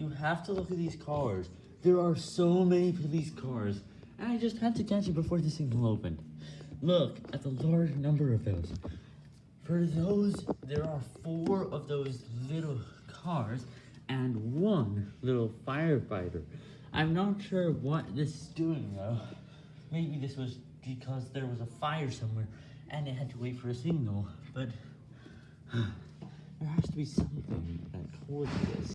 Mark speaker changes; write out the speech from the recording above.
Speaker 1: You have to look at these cars. There are so many police cars, and I just had to catch it before the signal opened. Look at the large number of those. For those, there are four of those little cars and one little firefighter. I'm not sure what this is doing though. Maybe this was because there was a fire somewhere and it had to wait for a signal, but there has to be something that caused this.